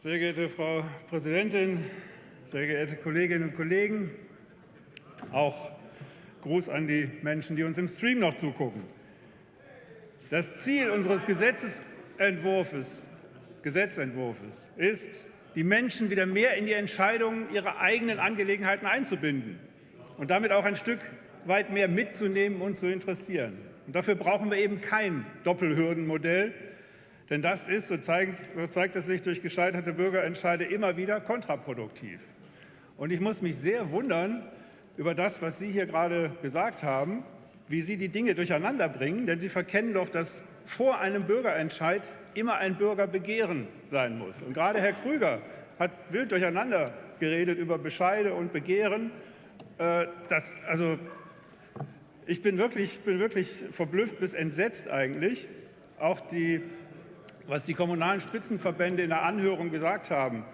Sehr geehrte Frau Präsidentin, sehr geehrte Kolleginnen und Kollegen, auch Gruß an die Menschen, die uns im Stream noch zugucken. Das Ziel unseres Gesetzentwurfs, Gesetzentwurfs ist, die Menschen wieder mehr in die Entscheidungen ihrer eigenen Angelegenheiten einzubinden und damit auch ein Stück weit mehr mitzunehmen und zu interessieren. Und dafür brauchen wir eben kein Doppelhürdenmodell, denn das ist, so zeigt, so zeigt es sich durch gescheiterte Bürgerentscheide, immer wieder kontraproduktiv. Und ich muss mich sehr wundern über das, was Sie hier gerade gesagt haben, wie Sie die Dinge durcheinander bringen, denn Sie verkennen doch, dass vor einem Bürgerentscheid immer ein Bürgerbegehren sein muss. Und gerade Herr Krüger hat wild durcheinander geredet über Bescheide und Begehren. Äh, das, also, ich bin wirklich, bin wirklich verblüfft bis entsetzt eigentlich. Auch die was die kommunalen Spitzenverbände in der Anhörung gesagt haben.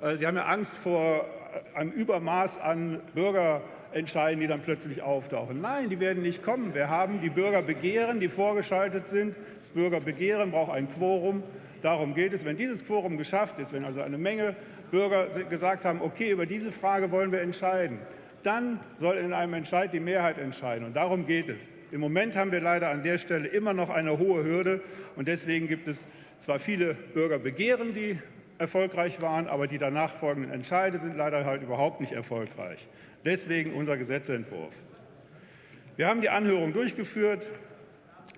Äh, sie haben ja Angst vor einem Übermaß an Bürgerentscheiden, die dann plötzlich auftauchen. Nein, die werden nicht kommen. Wir haben die Bürgerbegehren, die vorgeschaltet sind. Das Bürgerbegehren braucht ein Quorum. Darum geht es. Wenn dieses Quorum geschafft ist, wenn also eine Menge Bürger gesagt haben, okay, über diese Frage wollen wir entscheiden, dann soll in einem Entscheid die Mehrheit entscheiden. Und darum geht es. Im Moment haben wir leider an der Stelle immer noch eine hohe Hürde. Und deswegen gibt es zwar viele Bürgerbegehren, die erfolgreich waren, aber die danach folgenden Entscheide sind leider halt überhaupt nicht erfolgreich. Deswegen unser Gesetzentwurf. Wir haben die Anhörung durchgeführt.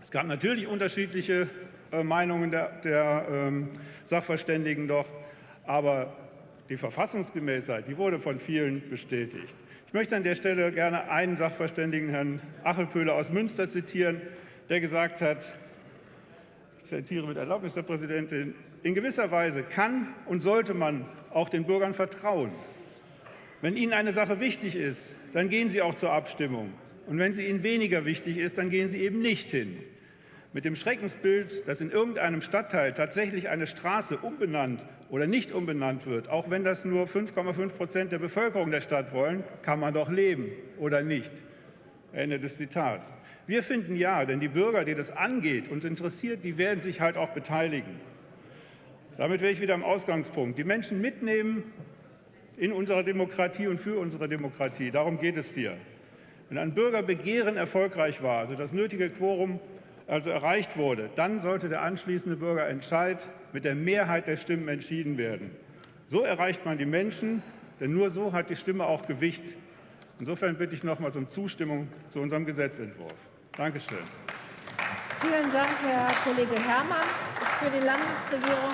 Es gab natürlich unterschiedliche äh, Meinungen der, der ähm, Sachverständigen doch, aber die Verfassungsgemäßheit, die wurde von vielen bestätigt. Ich möchte an der Stelle gerne einen Sachverständigen, Herrn Achelpöhler aus Münster, zitieren, der gesagt hat, zitiere mit Erlaubnis der Präsidentin, in gewisser Weise kann und sollte man auch den Bürgern vertrauen. Wenn ihnen eine Sache wichtig ist, dann gehen sie auch zur Abstimmung. Und wenn sie ihnen weniger wichtig ist, dann gehen sie eben nicht hin. Mit dem Schreckensbild, dass in irgendeinem Stadtteil tatsächlich eine Straße umbenannt oder nicht umbenannt wird, auch wenn das nur 5,5 Prozent der Bevölkerung der Stadt wollen, kann man doch leben oder nicht. Ende des Zitats. Wir finden ja, denn die Bürger, die das angeht und interessiert, die werden sich halt auch beteiligen. Damit wäre ich wieder am Ausgangspunkt. Die Menschen mitnehmen in unserer Demokratie und für unsere Demokratie. Darum geht es hier. Wenn ein Bürgerbegehren erfolgreich war, also das nötige Quorum also erreicht wurde, dann sollte der anschließende Bürgerentscheid mit der Mehrheit der Stimmen entschieden werden. So erreicht man die Menschen, denn nur so hat die Stimme auch Gewicht. Insofern bitte ich nochmals um Zustimmung zu unserem Gesetzentwurf. Dankeschön. Vielen Dank, Herr Kollege Herrmann. Für die Landesregierung